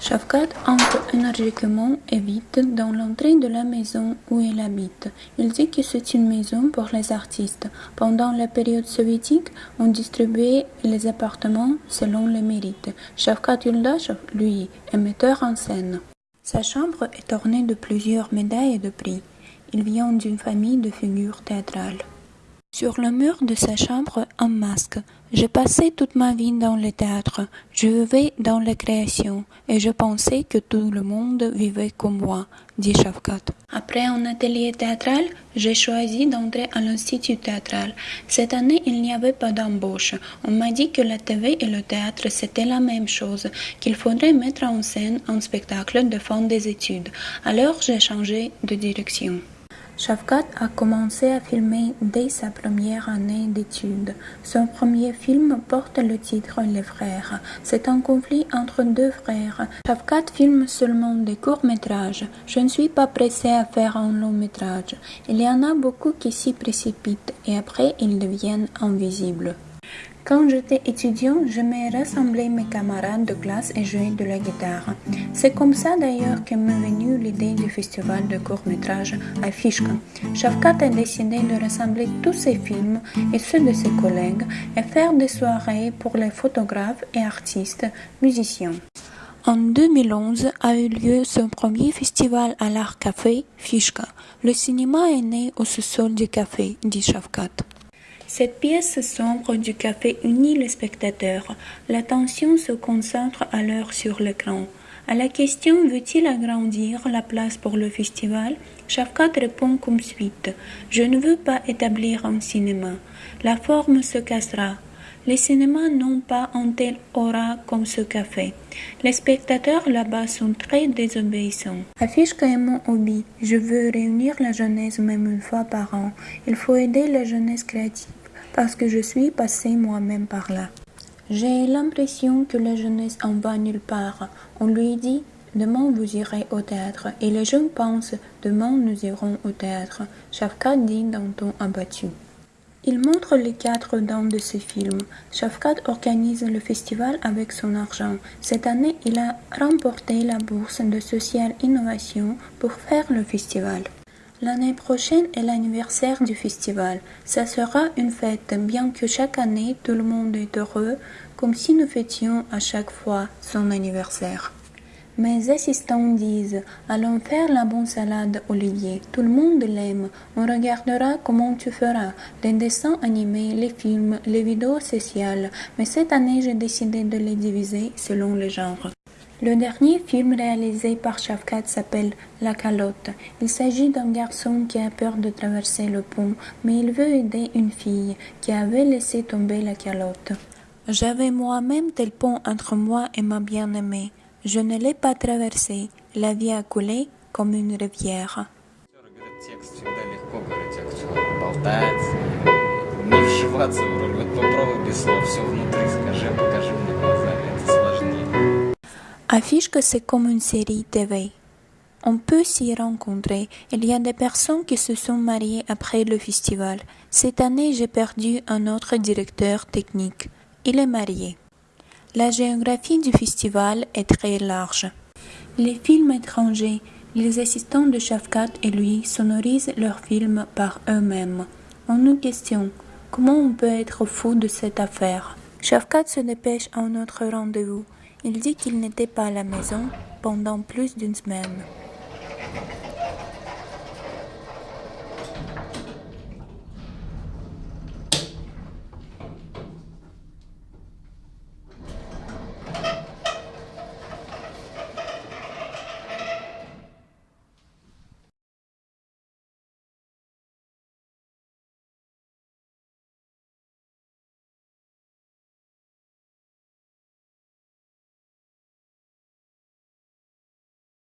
Shafkat entre énergiquement et vite dans l'entrée de la maison où il habite. Il dit que c'est une maison pour les artistes. Pendant la période soviétique, on distribuait les appartements selon les mérites. Shafkat Yuldash, lui, est metteur en scène. Sa chambre est ornée de plusieurs médailles de prix. Il vient d'une famille de figures théâtrales. Sur le mur de sa chambre, un masque. J'ai passé toute ma vie dans le théâtre. Je vivais dans la création et je pensais que tout le monde vivait comme moi, dit Shafkat. Après un atelier théâtral, j'ai choisi d'entrer à l'institut théâtral. Cette année, il n'y avait pas d'embauche. On m'a dit que la TV et le théâtre c'était la même chose, qu'il faudrait mettre en scène un spectacle de fin des études. Alors j'ai changé de direction. Shafkat a commencé à filmer dès sa première année d'études. Son premier film porte le titre Les frères. C'est un conflit entre deux frères. Shafkat filme seulement des courts-métrages. Je ne suis pas pressé à faire un long-métrage. Il y en a beaucoup qui s'y précipitent et après ils deviennent invisibles. Quand j'étais étudiant, j'aimais rassembler mes camarades de classe et jouer de la guitare. C'est comme ça d'ailleurs que m'est venue l'idée du festival de court-métrage à Fishka. Shafkat a décidé de rassembler tous ses films et ceux de ses collègues et faire des soirées pour les photographes et artistes, musiciens. En 2011 a eu lieu son premier festival à l'art café, Fishka. Le cinéma est né au sous-sol du café, dit Shafkat. Cette pièce sombre du café unit les spectateurs. L'attention se concentre alors sur l'écran. À la question veut-il agrandir la place pour le festival? Shafkat répond comme suite Je ne veux pas établir un cinéma. La forme se cassera. Les cinémas n'ont pas un tel aura comme ce café. Les spectateurs là-bas sont très désobéissants. Affiche mon hobby. Je veux réunir la jeunesse même une fois par an. Il faut aider la jeunesse créative parce que je suis passé moi-même par là. J'ai l'impression que la jeunesse en va nulle part. On lui dit Demain vous irez au théâtre et les jeunes pensent Demain nous irons au théâtre. Shafkat dit d'un ton abattu. Il montre les quatre dents de ce film. Shafkat organise le festival avec son argent. Cette année, il a remporté la bourse de Social Innovation pour faire le festival. L'année prochaine est l'anniversaire du festival. Ça sera une fête, bien que chaque année tout le monde est heureux, comme si nous fêtions à chaque fois son anniversaire. Mes assistants disent Allons faire la bonne salade, Olivier. Tout le monde l'aime. On regardera comment tu feras. Les dessins animés, les films, les vidéos sociales. Mais cette année, j'ai décidé de les diviser selon le genre. Le dernier film réalisé par Shafkat s'appelle La calotte. Il s'agit d'un garçon qui a peur de traverser le pont, mais il veut aider une fille qui avait laissé tomber la calotte. J'avais moi-même tel pont entre moi et ma bien-aimée. Je ne l'ai pas traversé. La vie a coulé comme une rivière. Affiche que c'est comme une série TV. On peut s'y rencontrer. Il y a des personnes qui se sont mariées après le festival. Cette année, j'ai perdu un autre directeur technique. Il est marié. La géographie du festival est très large. Les films étrangers, les assistants de Shafkat et lui sonorisent leurs films par eux-mêmes. On nous questionne comment on peut être fou de cette affaire? Shafkat se dépêche à un autre rendez-vous. Il dit qu'il n'était pas à la maison pendant plus d'une semaine.